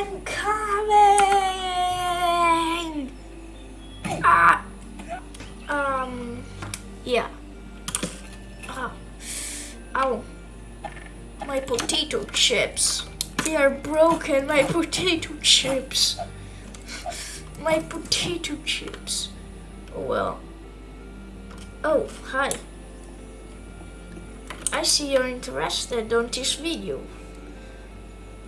I'm coming! Ah! Um, yeah. Ah. Ow. My potato chips. They are broken, my potato chips. My potato chips. Oh well. Oh, hi. I see you're interested on this video.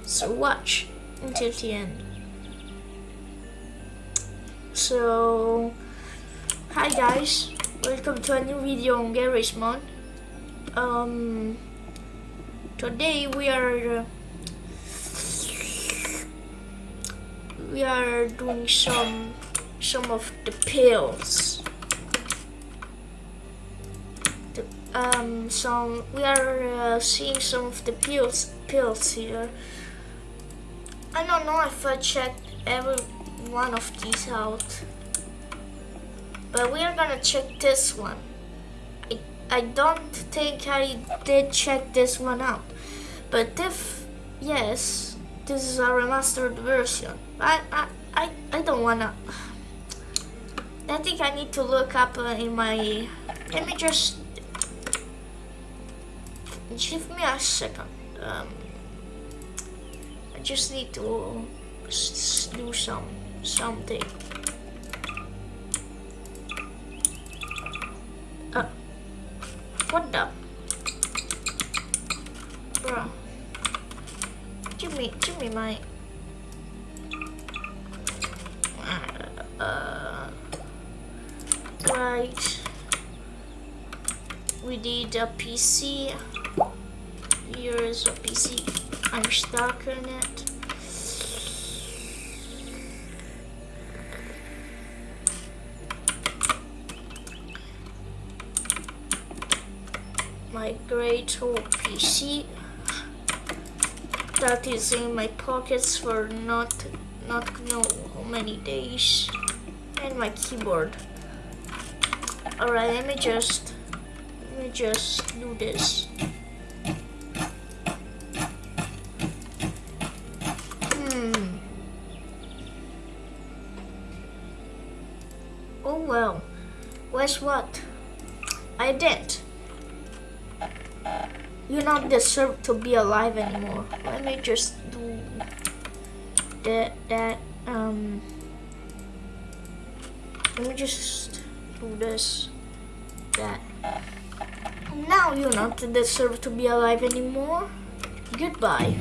So watch until the end. So, hi guys, welcome to a new video on Garry's Mod. Um, today we are uh, we are doing some some of the pills. Um, some we are uh, seeing some of the pills pills here. I don't know if I checked every one of these out, but we are gonna check this one. I I don't think I did check this one out, but if yes, this is a remastered version. I, I, I, I don't wanna... I think I need to look up uh, in my... Let me just... Give me a second. Um, I just need to do some something. Uh, what the? Bruh. Give me, give me my... Uh, right. We need a PC. Here is a PC. I'm stuck in it. My great old PC that is in my pockets for not not know how many days and my keyboard alright let me just let me just do this don't deserve to be alive anymore. Let me just do that that um let me just do this that. Now you don't deserve to be alive anymore. Goodbye.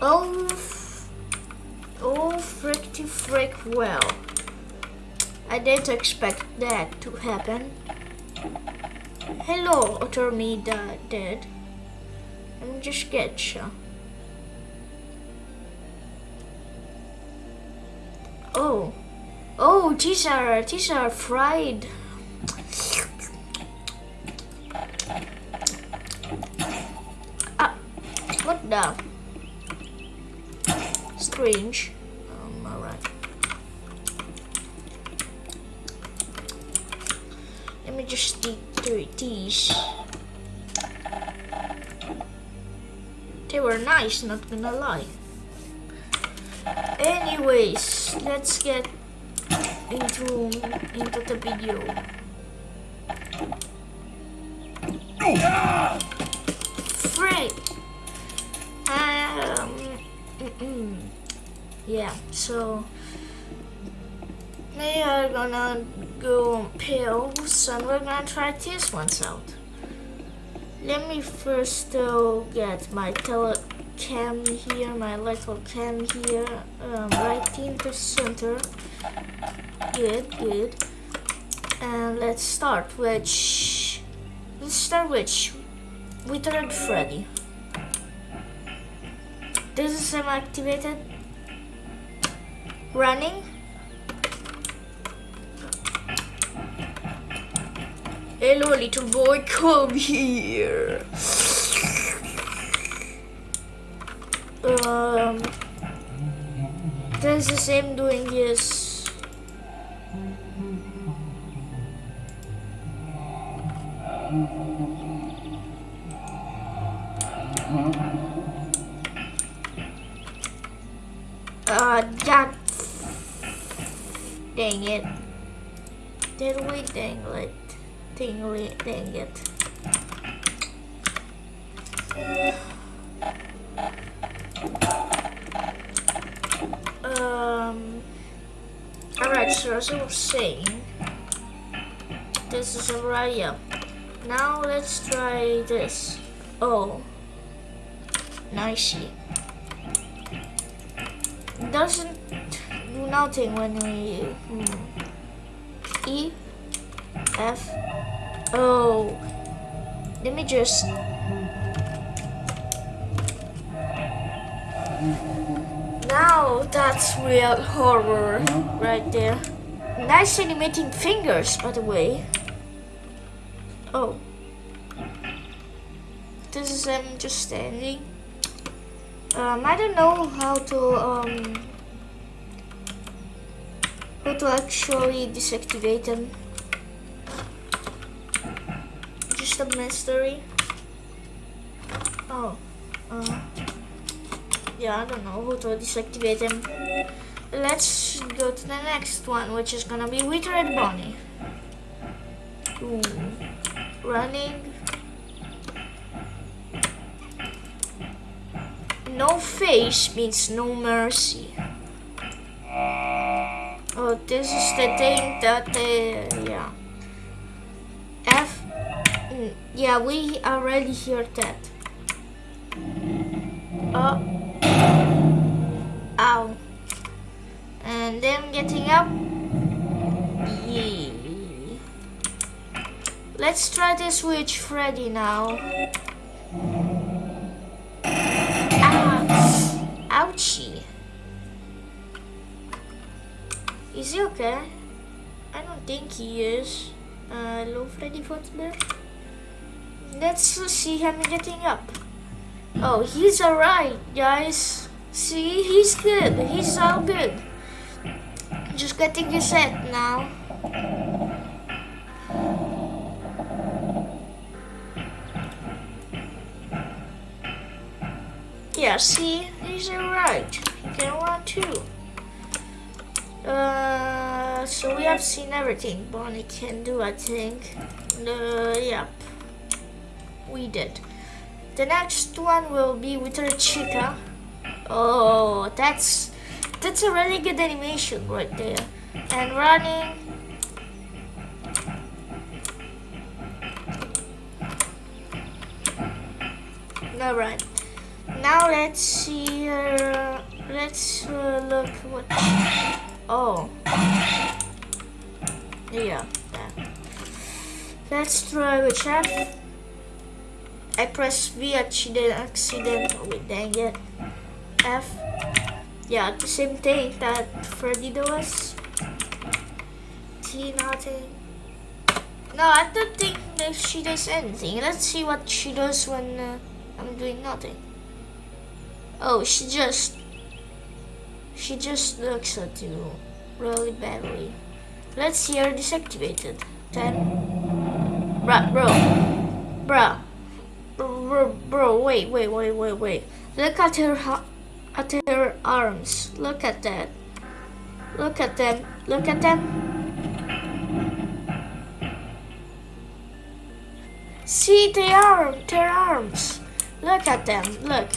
Oh oh fricky frick well I didn't expect that to happen hello attorney dead let me just get you. Oh. Oh, these are, these are fried. Ah, what the? Strange. They were nice, not gonna lie. Anyways, let's get into into the video. Frick! Um, mm -mm. yeah. So we are gonna go pills, and we're gonna try these ones out. Let me first uh, get my telecam here, my little cam here, um, right in the center. Good, good. And let's start which let's start with Withered Freddy. This is semi activated. Running. Hello, little boy, come here. Um, this is him doing this. Uh, God. Dang it. Did we dang it? It. Um. Alright, so as I was saying, this is a Araya. Now let's try this. Oh. Nicey. Doesn't do nothing when we... Hmm. E. F. Oh. Let me just... Now that's real horror right there. Nice animating fingers, by the way. Oh. This is him just standing. Um, I don't know how to um how to actually deactivate them. Just a mystery. Oh. Uh, yeah, I don't know how to deactivate them. Let's go to the next one, which is gonna be Withered Bonnie. Ooh. Running. No face means no mercy. Oh, this is the thing that, uh, yeah, we already heard that. Oh. Ow. And then getting up. Let's try this with Freddy now. Ah. Ouchie. Is he okay? I don't think he is. Uh, hello, Freddy Fazbear. Let's see him getting up. Oh, he's alright, guys. See, he's good. He's all good. Just getting his head now. Yeah, see, he's alright. Can run too. Uh, so we have seen everything Bonnie can do, I think. Uh, yep, we did. The next one will be Withered Chica. Oh, that's that's a really good animation right there. And running. Alright. Now let's see. Uh, let's uh, look what. Oh. Yeah. That. Let's try which app. I press V accident accidentally. Dang it. F. Yeah, the same thing that Freddy does. T nothing. No, I don't think that she does anything. Let's see what she does when uh, I'm doing nothing. Oh, she just... She just looks at you really badly. Let's see her deactivated. 10. Bruh, bro. Bruh. Bro, bro, wait, wait, wait, wait, wait. Look at her, at her arms. Look at that. Look at them. Look at them. See the arm, their arms. Look at them. Look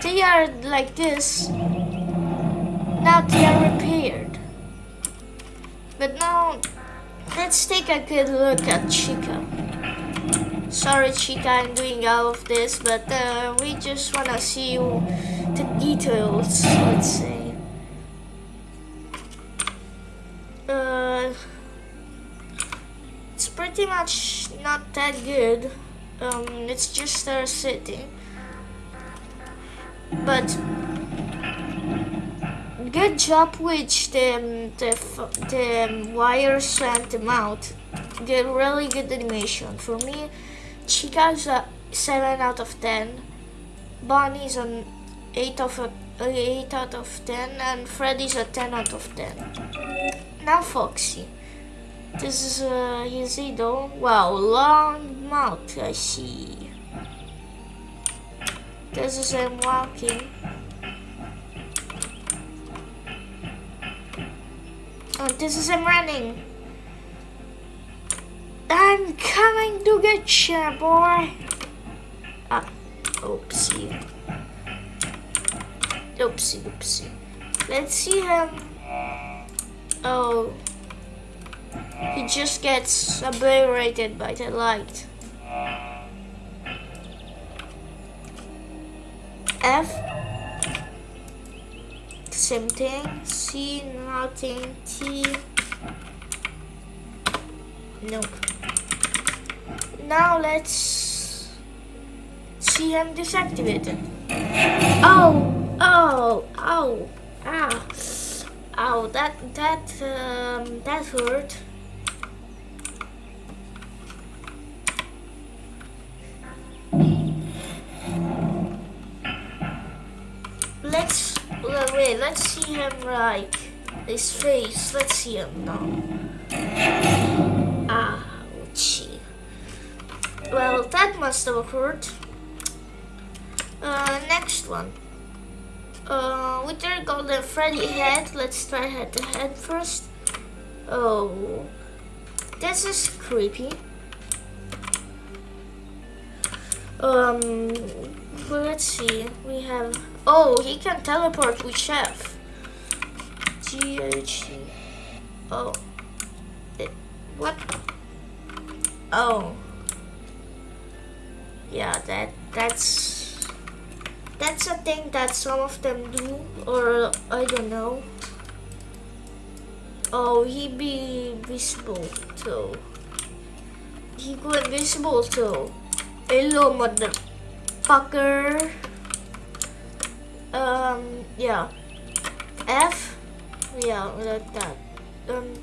they are like this. Now they are repaired. But now, let's take a good look at Chica. Sorry Chica, I'm doing all of this, but uh, we just wanna see the details, let's say. Uh, it's pretty much not that good. Um, it's just our sitting but good job with the, the, the wires and the mouth. Did really good animation. For me, Chica's a 7 out of 10. Bonnie's an 8 of a, 8 out of 10 and Freddy's a 10 out of 10. Now Foxy. This is uh, easy though. Wow, long mouth I see. This is him walking. Oh, this is him running. I'm coming to get you, boy. Ah, oopsie. Oopsie, oopsie. Let's see him. Oh. He just gets obliterated by the light. F. Same thing. C, nothing. T. Nope. Now let's see him deactivated. Oh, oh, oh, ah, oh, that, that, um, that hurt. Let's, wait, let's see him like, his face, let's see him now. Ouchie. Well, that must have occurred. Uh, next one. Uh, with their golden Freddy head, let's try head to head first. Oh, this is creepy. Um, let's see. We have. Oh, he can teleport with Chef. G H. Oh. It, what? Oh. Yeah, that that's that's a thing that some of them do, or I don't know. Oh, he be visible too. He go invisible too. Hello, motherfucker. Um, yeah. F. Yeah, like that. Um,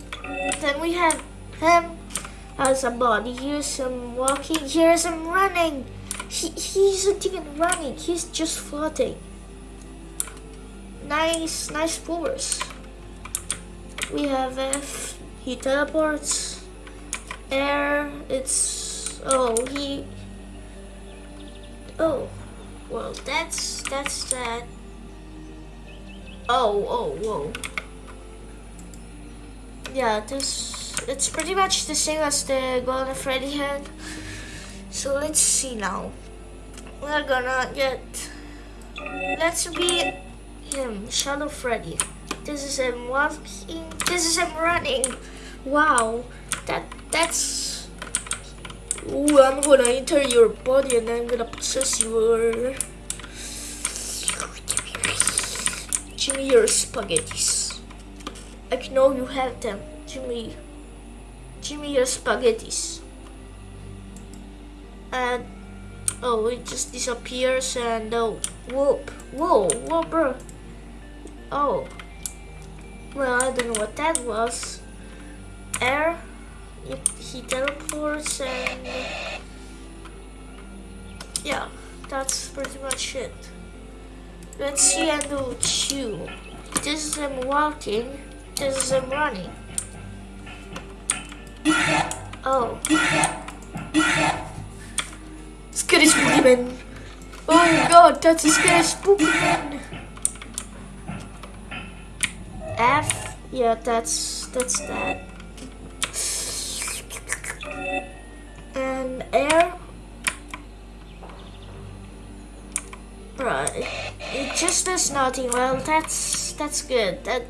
then we have him as a body. Here's him walking. Here's him running. He, he isn't even running. He's just floating. Nice, nice force. We have F. He teleports. Air. It's oh he. Oh, well that's that's that. Oh oh whoa. Yeah, this it's pretty much the same as the Golden Freddy hand. So let's see now. We're gonna get. Let's be him, Shadow Freddy. This is him walking. This is him running. Wow, that that's. Ooh, I'm gonna enter your body and I'm gonna possess your. Me your spaghettis. I know you have them. Give me your spaghettis. And oh, it just disappears and uh, oh, whoop, whoa, whoa, bro. Oh, well, I don't know what that was. Air. It, he teleports and yeah, that's pretty much it. Let's see and do two. This is him walking. This is him running. Oh. Scary spooky man. Oh god, that's a scary spooky man. F. Yeah, that's that's that. And air. Right. It just does nothing. Well, that's that's good. That.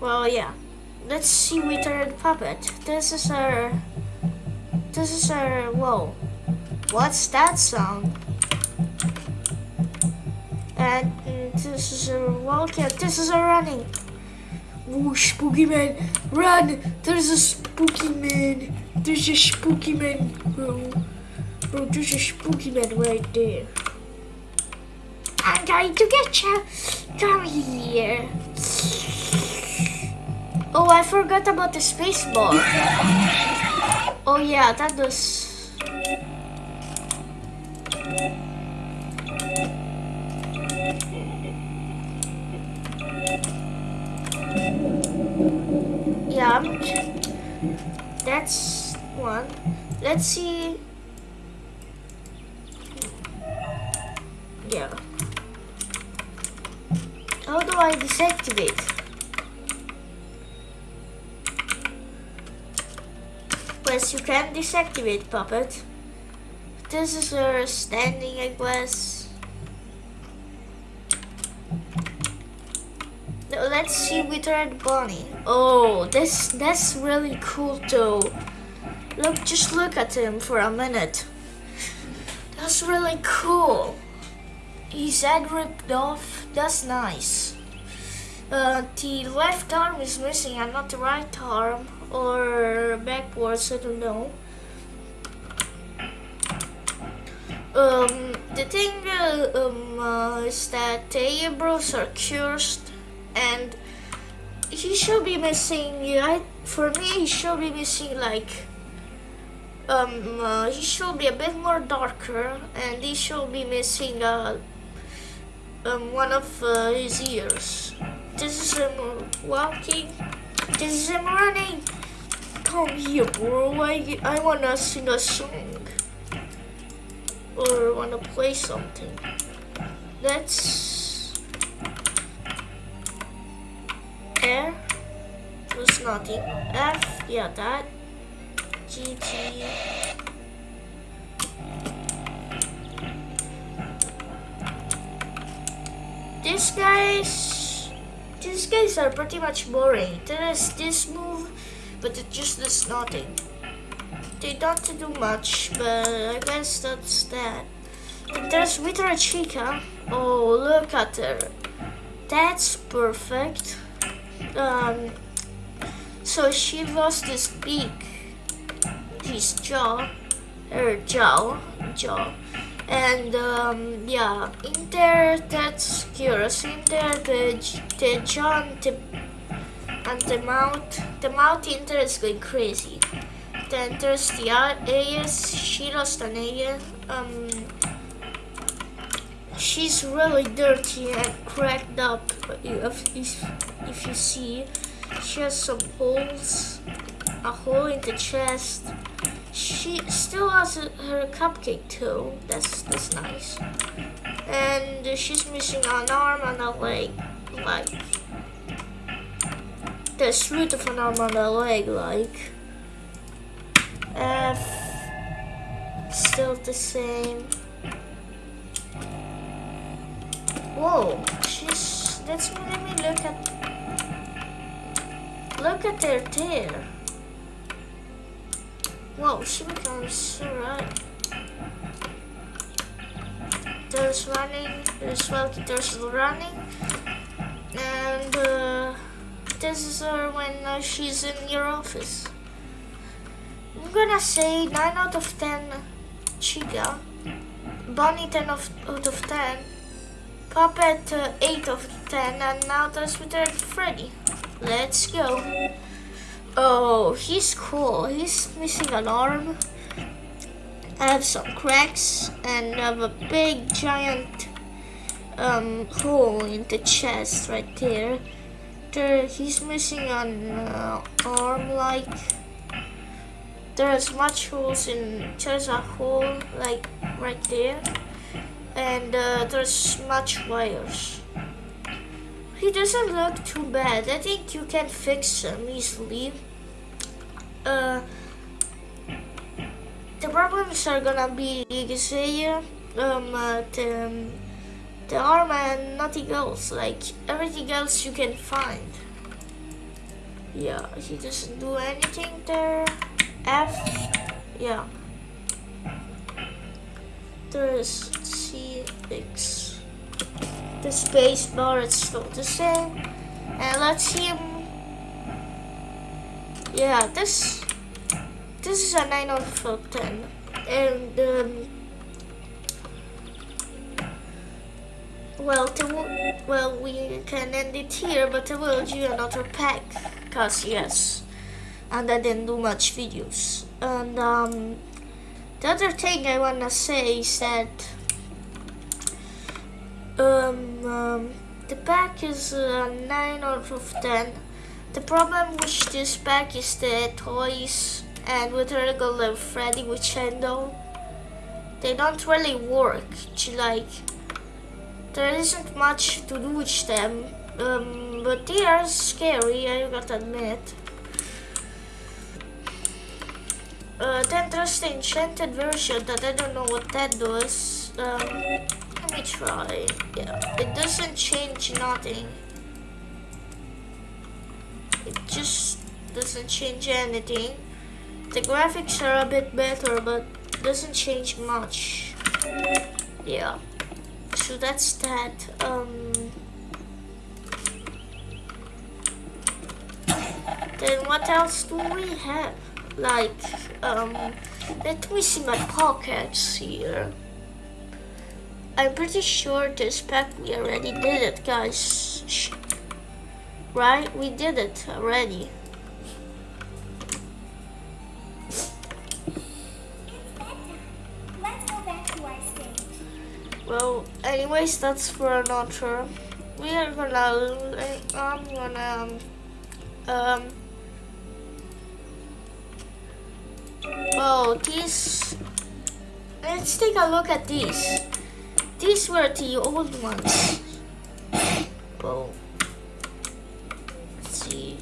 Well, yeah. Let's see Withered Puppet. This is our... This is our... Whoa. What's that sound? And this is a wildcat. This is a running. Ooh, spooky man. Run! There's a spooky man. There's a spooky man, bro. Bro, there's a spooky man right there. I'm going to get you. Come here. Oh, I forgot about the space bar. Oh yeah, that does. Yeah, that's one. Let's see. yeah. How do I deactivate? Yes, you can deactivate puppet. This is her standing, I guess. Now let's see Withered Bonnie. Oh, this that's really cool too. Look, just look at him for a minute. That's really cool. His head ripped off. That's nice. Uh, the left arm is missing and not the right arm or backwards, I don't know. Um, the thing uh, um, uh, is that the bros are cursed and he should be missing, I, for me he should be missing like, um, uh, he should be a bit more darker and he should be missing uh, um, one of uh, his ears. This is him walking, this is him running come here, bro. I, I wanna sing a song. Or wanna play something. Let's... Air. Was nothing. F, yeah, that. GG. These guys... These guys are pretty much boring. There is this move but it just does nothing. They don't do much, but I guess that's that. And there's Wither Chica. Oh, look at her. That's perfect. Um, so she lost this beak, his jaw, her jaw, jaw. And um, yeah, in there that's curious. In there the the jaw, and the and the mouth, the mouth inter is going crazy. Then there's the AS, she lost an AS. Um, she's really dirty and cracked up. If, if, if you see, she has some holes, a hole in the chest. She still has a, her cupcake too. That's that's nice. And she's missing an arm and a leg, like the root of an arm on the leg, like. F. Still the same. Whoa, she's. Let's let me look at. Look at their tail. Whoa, she becomes so right. There's running, there's well, there's running, and uh, this is her when uh, she's in your office. I'm gonna say 9 out of 10 Chica, Bunny 10 of, out of 10, Puppet uh, 8 of 10, and now there's with Freddy. Let's go. Oh, he's cool. He's missing an arm. I have some cracks and I have a big giant um, hole in the chest right there there he's missing an uh, arm like there's much holes in there's a hole like right there and uh, there's much wires he doesn't look too bad I think you can fix him easily uh, the problems are gonna be Xavier um, uh, the, the armor and nothing else. Like everything else you can find. Yeah, he doesn't do anything there. F, yeah. There's CX. The space bar is still the same. And let's see. Yeah, this this is a 9 out of 10. And um, Well, well, we can end it here, but I will do another pack, cause yes, and I didn't do much videos. And um, the other thing I wanna say is that um, um the pack is uh, 9 out of 10. The problem with this pack is the toys and with regular Freddy with Chendo, they don't really work like there isn't much to do with them, um, but they are scary, I gotta admit. Uh, then there's the enchanted version that I don't know what that does. Um, let me try. Yeah, it doesn't change nothing. It just doesn't change anything. The graphics are a bit better, but doesn't change much. Yeah. So that's that. Um, then what else do we have? Like, um, let me see my pockets here. I'm pretty sure this pack we already did it, guys. Right? We did it already. Well, anyways, that's for another. We are gonna. I'm gonna. Um. Oh, these. Let's take a look at these. These were the old ones. Oh. Let's see.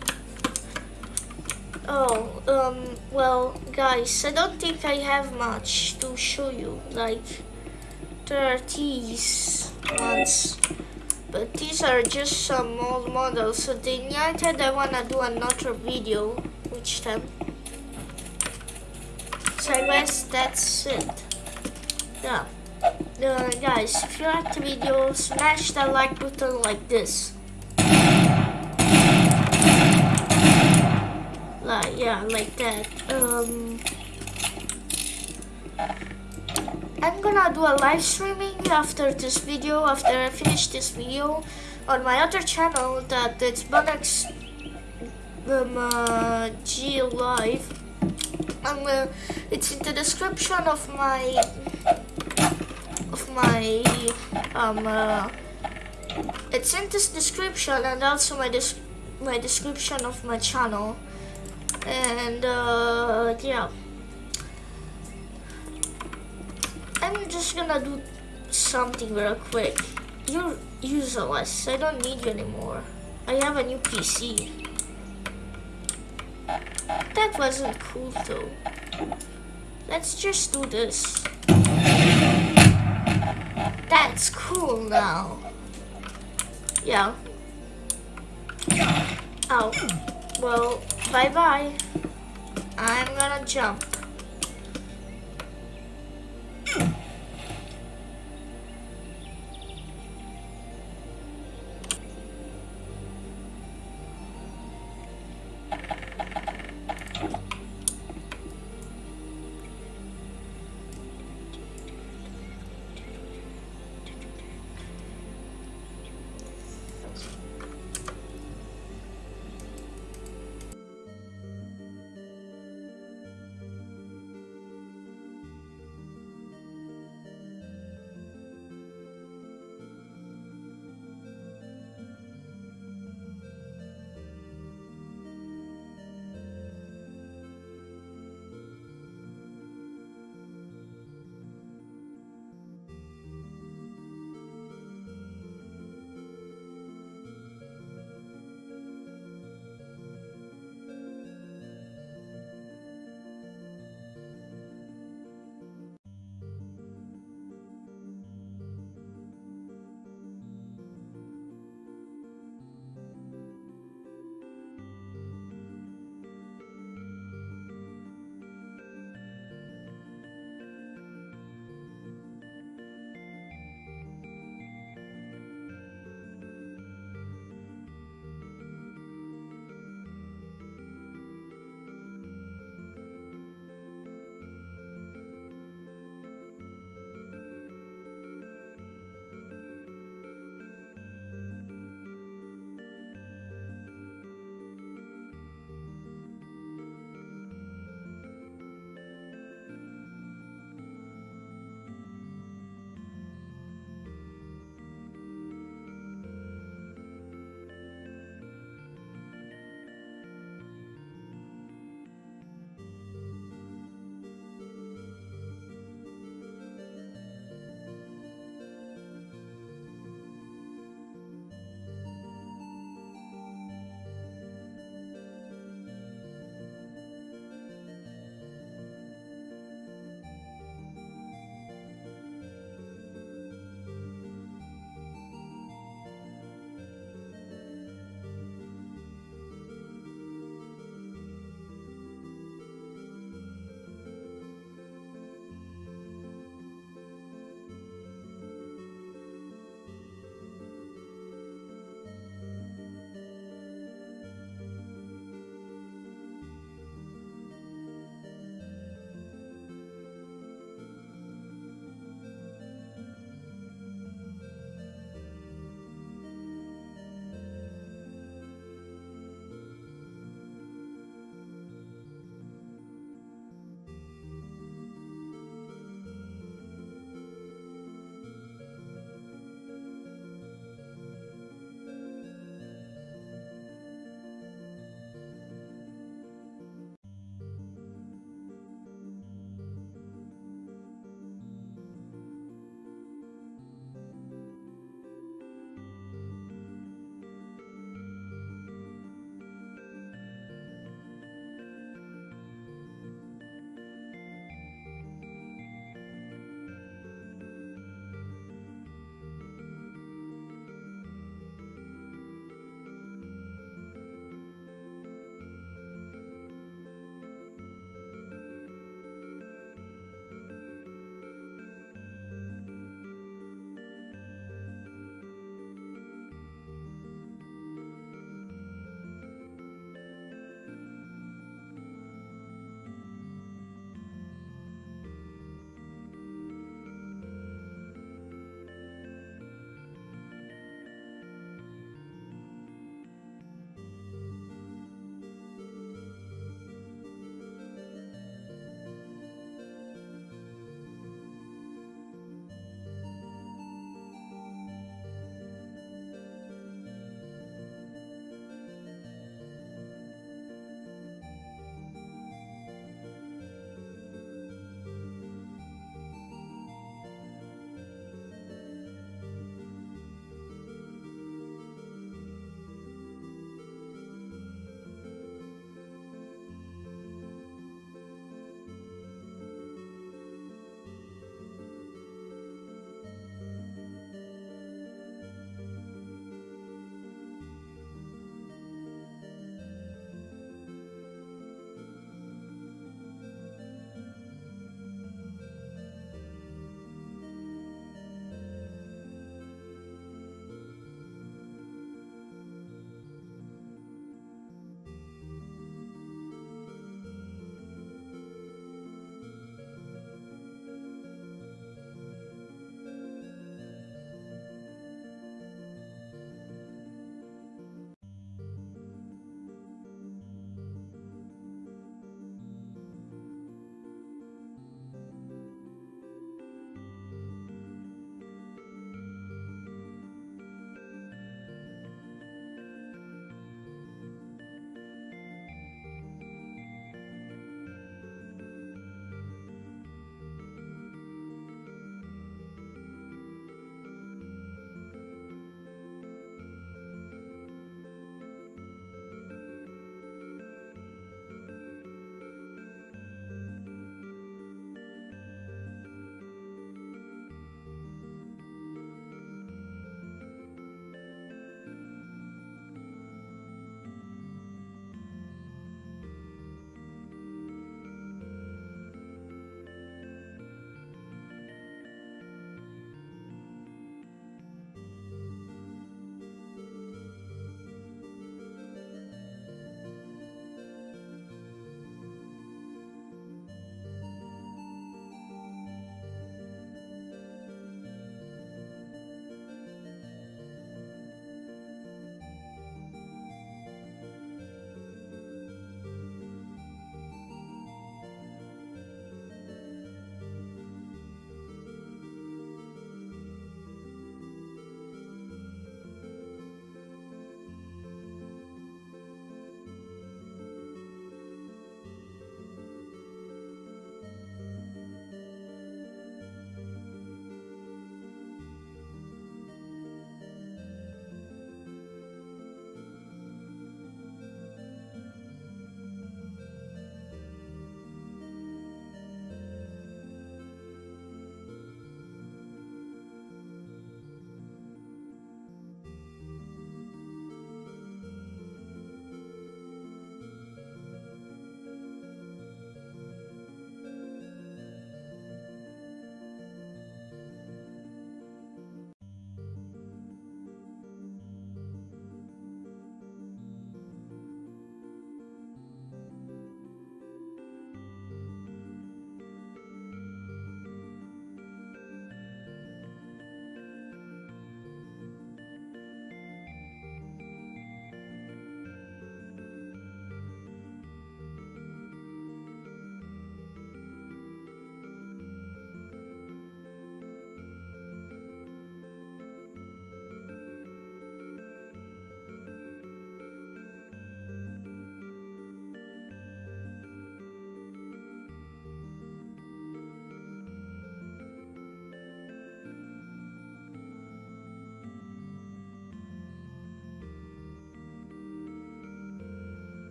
Oh, um, well, guys, I don't think I have much to show you. Like, there are these ones. But these are just some old models. So the United, I wanna do another video with them. So I guess that's it. Yeah. Uh, guys, if you like the video, smash that like button like this. Like, yeah, like that. Um, I'm gonna do a live streaming after this video, after I finish this video, on my other channel that it's Bunex um, uh, G Live. Um, uh, it's in the description of my of my um uh, it's in this description and also my des my description of my channel. And uh, yeah. I'm just gonna do something real quick. You're useless. I don't need you anymore. I have a new PC that wasn't cool though let's just do this that's cool now. Yeah. Oh. Well, bye-bye. I'm gonna jump.